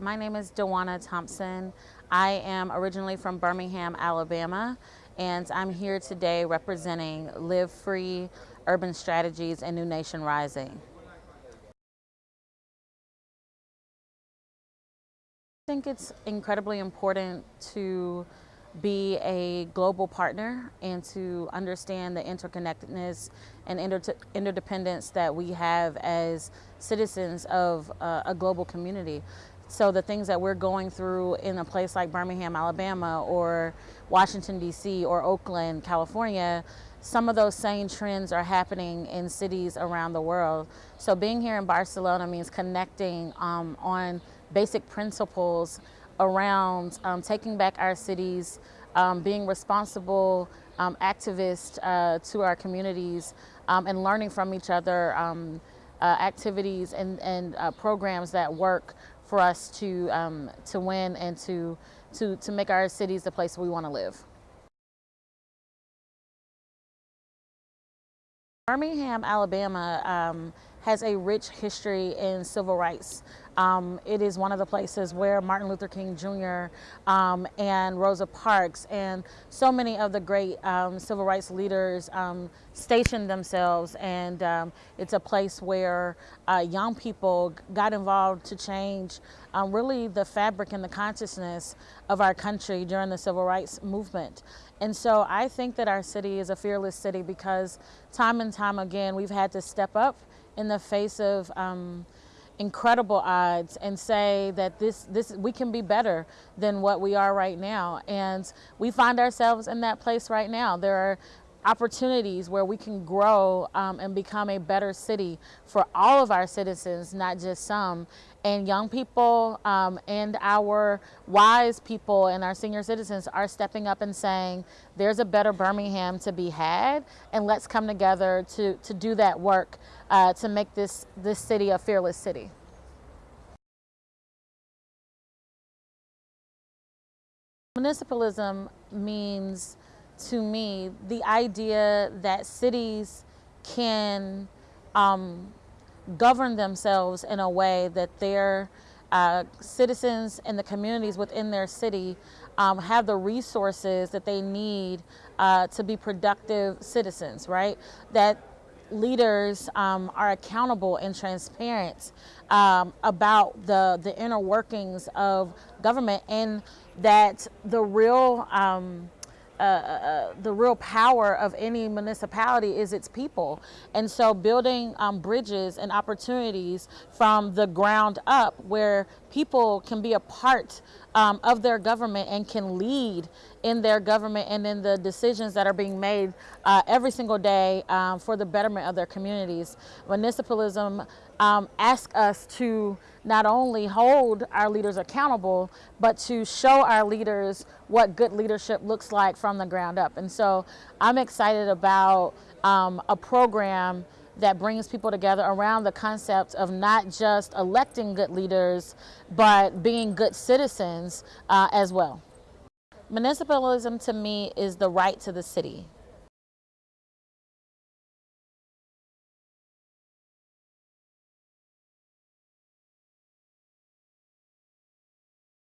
My name is Dewana Thompson. I am originally from Birmingham, Alabama, and I'm here today representing Live Free, Urban Strategies, and New Nation Rising. I think it's incredibly important to be a global partner and to understand the interconnectedness and inter interdependence that we have as citizens of uh, a global community. So the things that we're going through in a place like Birmingham, Alabama, or Washington, D.C., or Oakland, California, some of those same trends are happening in cities around the world. So being here in Barcelona means connecting um, on basic principles around um, taking back our cities, um, being responsible um, activists uh, to our communities, um, and learning from each other um, uh, activities and, and uh, programs that work for us to, um, to win and to, to, to make our cities the place we want to live. Birmingham, Alabama um, has a rich history in civil rights. Um, it is one of the places where Martin Luther King Jr. Um, and Rosa Parks and so many of the great um, civil rights leaders um, stationed themselves and um, it's a place where uh, young people got involved to change um, really the fabric and the consciousness of our country during the civil rights movement. And so I think that our city is a fearless city because time and time again we've had to step up in the face of um, incredible odds and say that this this we can be better than what we are right now. And we find ourselves in that place right now. There are opportunities where we can grow um, and become a better city for all of our citizens, not just some. And young people um, and our wise people and our senior citizens are stepping up and saying, there's a better Birmingham to be had, and let's come together to, to do that work uh, to make this, this city a fearless city. Municipalism means to me the idea that cities can um, govern themselves in a way that their uh, citizens and the communities within their city um, have the resources that they need uh, to be productive citizens, right? That leaders um, are accountable and transparent um, about the, the inner workings of government and that the real um, uh, uh, the real power of any municipality is its people. And so building um, bridges and opportunities from the ground up where people can be a part um, of their government and can lead in their government and in the decisions that are being made uh, every single day um, for the betterment of their communities. Municipalism um, asks us to not only hold our leaders accountable, but to show our leaders what good leadership looks like from the ground up. And so I'm excited about um, a program that brings people together around the concept of not just electing good leaders, but being good citizens uh, as well. Municipalism to me is the right to the city.